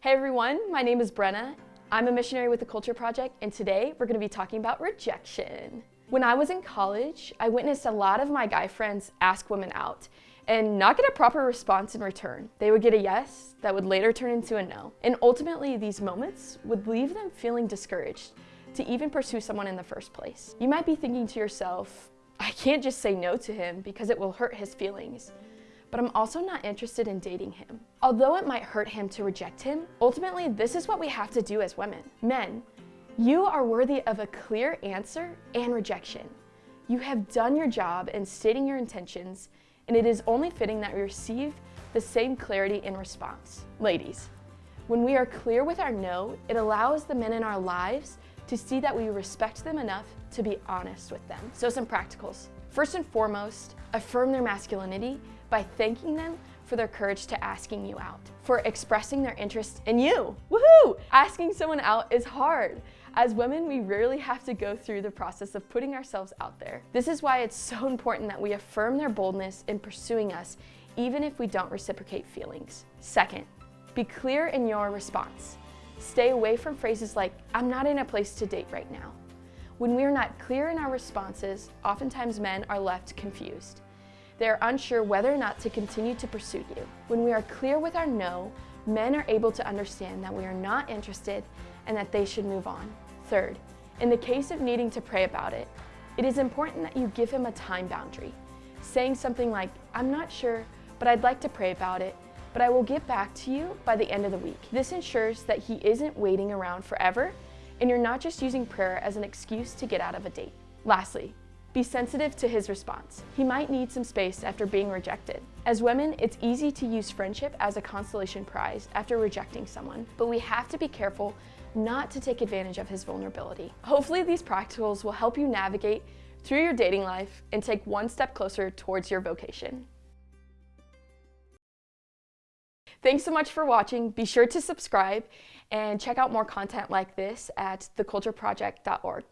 Hey everyone, my name is Brenna. I'm a missionary with the Culture Project and today we're going to be talking about rejection. When I was in college, I witnessed a lot of my guy friends ask women out and not get a proper response in return. They would get a yes that would later turn into a no. And ultimately these moments would leave them feeling discouraged to even pursue someone in the first place. You might be thinking to yourself, I can't just say no to him because it will hurt his feelings but I'm also not interested in dating him. Although it might hurt him to reject him, ultimately this is what we have to do as women. Men, you are worthy of a clear answer and rejection. You have done your job in stating your intentions, and it is only fitting that we receive the same clarity in response. Ladies, when we are clear with our no, it allows the men in our lives to see that we respect them enough to be honest with them. So some practicals. First and foremost, affirm their masculinity by thanking them for their courage to asking you out, for expressing their interest in you. Woohoo! Asking someone out is hard. As women, we rarely have to go through the process of putting ourselves out there. This is why it's so important that we affirm their boldness in pursuing us, even if we don't reciprocate feelings. Second, be clear in your response. Stay away from phrases like, I'm not in a place to date right now. When we are not clear in our responses, oftentimes men are left confused. They are unsure whether or not to continue to pursue you. When we are clear with our no, men are able to understand that we are not interested and that they should move on. Third, in the case of needing to pray about it, it is important that you give him a time boundary. Saying something like, I'm not sure, but I'd like to pray about it, but I will get back to you by the end of the week. This ensures that he isn't waiting around forever and you're not just using prayer as an excuse to get out of a date. Lastly, be sensitive to his response. He might need some space after being rejected. As women, it's easy to use friendship as a consolation prize after rejecting someone, but we have to be careful not to take advantage of his vulnerability. Hopefully these practicals will help you navigate through your dating life and take one step closer towards your vocation. Thanks so much for watching. Be sure to subscribe and check out more content like this at thecultureproject.org.